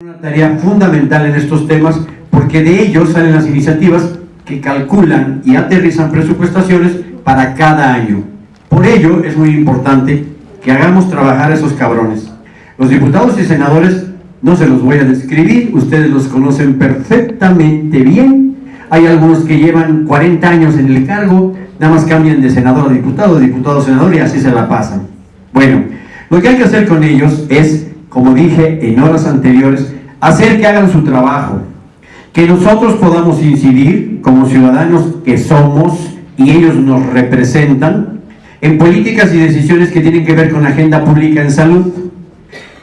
Una tarea fundamental en estos temas porque de ellos salen las iniciativas que calculan y aterrizan presupuestaciones para cada año. Por ello es muy importante que hagamos trabajar a esos cabrones. Los diputados y senadores no se los voy a describir, ustedes los conocen perfectamente bien. Hay algunos que llevan 40 años en el cargo, nada más cambian de senador a diputado, diputado a senador y así se la pasan. Bueno, lo que hay que hacer con ellos es, como dije en horas anteriores, hacer que hagan su trabajo, que nosotros podamos incidir como ciudadanos que somos y ellos nos representan en políticas y decisiones que tienen que ver con agenda pública en salud.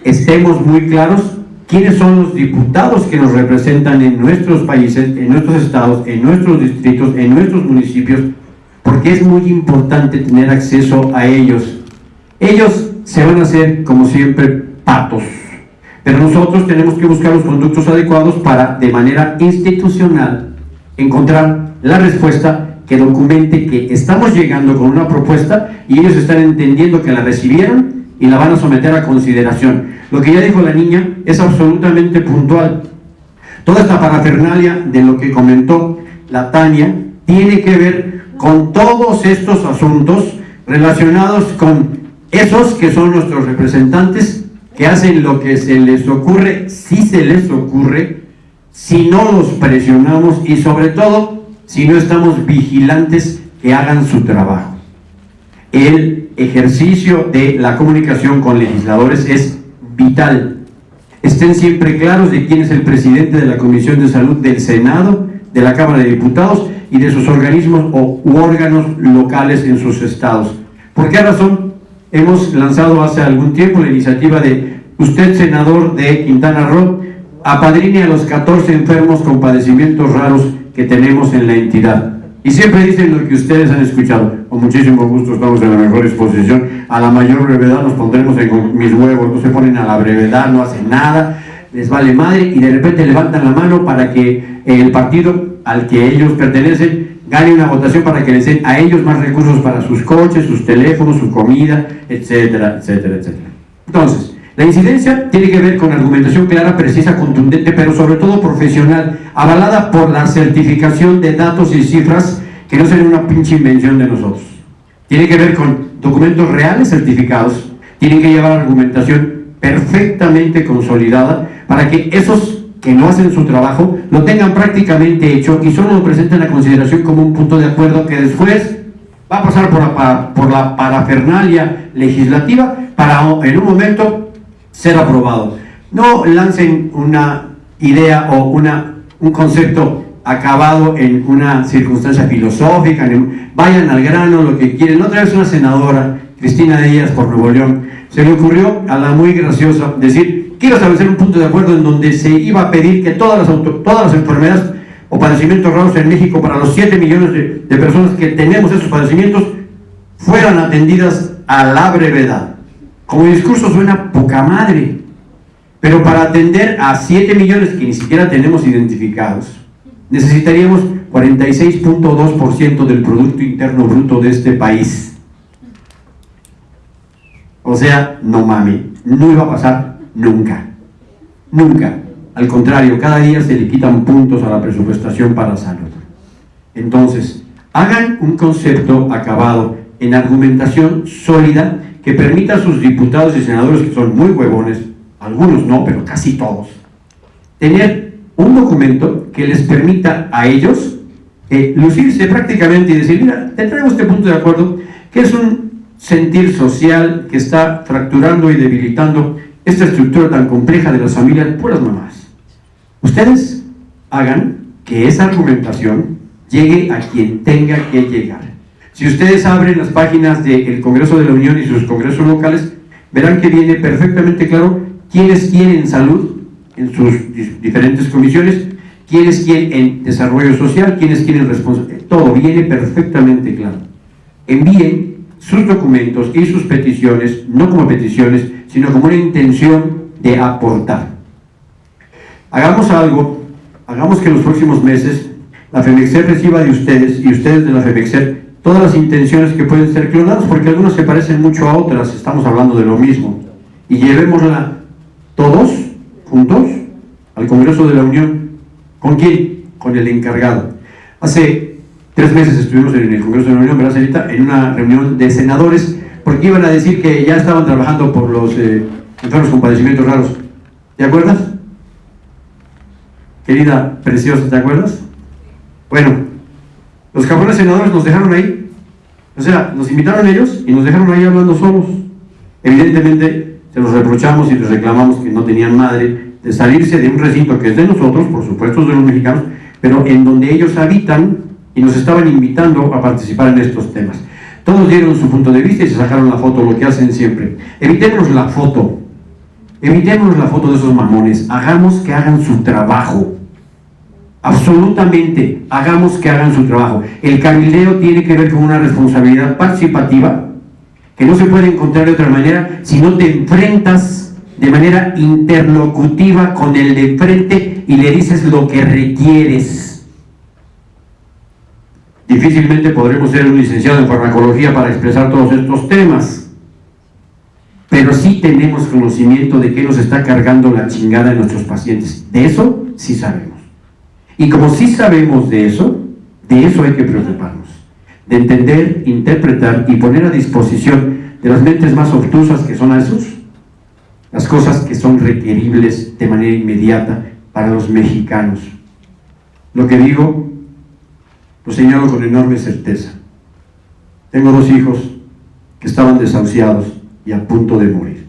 Estemos muy claros quiénes son los diputados que nos representan en nuestros países, en nuestros estados, en nuestros distritos, en nuestros municipios, porque es muy importante tener acceso a ellos. Ellos se van a hacer, como siempre, patos. Pero nosotros tenemos que buscar los conductos adecuados para, de manera institucional, encontrar la respuesta que documente que estamos llegando con una propuesta y ellos están entendiendo que la recibieron y la van a someter a consideración. Lo que ya dijo la niña es absolutamente puntual. Toda esta parafernalia de lo que comentó la Tania tiene que ver con todos estos asuntos relacionados con esos que son nuestros representantes que hacen lo que se les ocurre, si se les ocurre, si no los presionamos y sobre todo si no estamos vigilantes que hagan su trabajo. El ejercicio de la comunicación con legisladores es vital. Estén siempre claros de quién es el presidente de la Comisión de Salud del Senado, de la Cámara de Diputados y de sus organismos o u órganos locales en sus estados. ¿Por qué razón? Hemos lanzado hace algún tiempo la iniciativa de usted, senador de Quintana Roo, apadrine a los 14 enfermos con padecimientos raros que tenemos en la entidad. Y siempre dicen lo que ustedes han escuchado. Con muchísimo gusto estamos en la mejor exposición. A la mayor brevedad nos pondremos en mis huevos. No se ponen a la brevedad, no hacen nada. Les vale madre y de repente levantan la mano para que el partido al que ellos pertenecen gane una votación para que les den a ellos más recursos para sus coches, sus teléfonos, su comida, etcétera, etcétera, etcétera. Entonces, la incidencia tiene que ver con argumentación clara, precisa, contundente, pero sobre todo profesional, avalada por la certificación de datos y cifras que no sean una pinche invención de nosotros. Tiene que ver con documentos reales certificados, tienen que llevar argumentación perfectamente consolidada para que esos que no hacen su trabajo, lo tengan prácticamente hecho y solo lo presenten a consideración como un punto de acuerdo que después va a pasar por la, parafernalia legislativa para en un momento ser aprobado. No lancen una idea o una, un concepto acabado en una circunstancia filosófica, vayan al grano, lo que quieren. Otra vez una senadora, Cristina Díaz por Nuevo León, se le ocurrió a la muy graciosa decir quiero establecer un punto de acuerdo en donde se iba a pedir que todas las, todas las enfermedades o padecimientos raros en México para los 7 millones de, personas que tenemos esos padecimientos fueran atendidas a la brevedad. Como discurso suena poca madre, pero para atender a 7 millones que ni siquiera tenemos identificados, necesitaríamos 46.2% del Producto Interno Bruto de este país. O sea, no mami, no iba a pasar Nunca. Nunca. Al contrario, cada día se le quitan puntos a la presupuestación para salud. Entonces, hagan un concepto acabado en argumentación sólida que permita a sus diputados y senadores, que son muy huevones, algunos no, pero casi todos, tener un documento que les permita a ellos eh, lucirse prácticamente y decir, mira, te traigo este punto de acuerdo, que es un sentir social que está fracturando y debilitando esta estructura tan compleja de las familias, puras mamás. Ustedes hagan que esa argumentación llegue a quien tenga que llegar. Si ustedes abren las páginas del Congreso de la Unión y sus congresos locales, verán que viene perfectamente claro quiénes quieren salud en sus diferentes comisiones, quiénes quieren en desarrollo social, quiénes quieren responsabilidad. Todo viene perfectamente claro. Envíen sus documentos y sus peticiones, no como peticiones, sino como una intención de aportar. Hagamos algo, hagamos que en los próximos meses la FEMEXER reciba de ustedes y ustedes de la FEMEXER todas las intenciones que pueden ser clonadas, porque algunas se parecen mucho a otras, estamos hablando de lo mismo. Y llevémosla todos juntos al Congreso de la Unión. ¿Con quién? Con el encargado. Hace tres meses estuvimos en el Congreso de la Unión, ¿verdad? En una reunión de senadores, porque iban a decir que ya estaban trabajando por los eh, enfermos con padecimientos raros. ¿Te acuerdas? Querida preciosa, ¿te acuerdas? Bueno, los cabrones senadores nos dejaron ahí. O sea, nos invitaron ellos y nos dejaron ahí hablando solos. Evidentemente, se los reprochamos y les reclamamos que no tenían madre de salirse de un recinto que es de nosotros, por supuesto es de los mexicanos, pero en donde ellos habitan y nos estaban invitando a participar en estos temas. Todos dieron su punto de vista y se sacaron la foto, lo que hacen siempre. Evitemos la foto, evitemos la foto de esos mamones, hagamos que hagan su trabajo. Absolutamente, hagamos que hagan su trabajo. El cabildeo tiene que ver con una responsabilidad participativa que no se puede encontrar de otra manera si no te enfrentas de manera interlocutiva con el de frente y le dices lo que requieres. Difícilmente podremos ser un licenciado en farmacología para expresar todos estos temas, pero sí tenemos conocimiento de qué nos está cargando la chingada en nuestros pacientes. De eso sí sabemos. Y como sí sabemos de eso, de eso hay que preocuparnos. De entender, interpretar y poner a disposición de las mentes más obtusas que son esos, las cosas que son requeribles de manera inmediata para los mexicanos. Lo que digo, lo señalo con enorme certeza. Tengo dos hijos que estaban desahuciados y a punto de morir.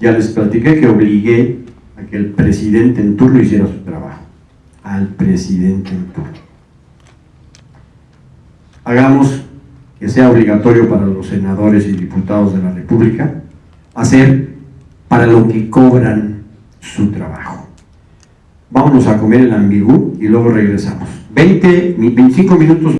Ya les platiqué que obligué a que el presidente en turno hiciera su trabajo. Al presidente en turno. Hagamos que sea obligatorio para los senadores y diputados de la República hacer para lo que cobran su trabajo. Vámonos a comer el ambigú y luego regresamos. 20, 25 minutos